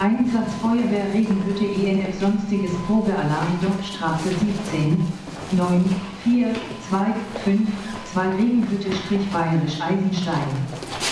Einsatz Feuerwehr Regenhütte ENF Sonstiges Probealarm Jochstraße 17 9 4 2 5 2 Regenhütte-Bayerisch Eisenstein.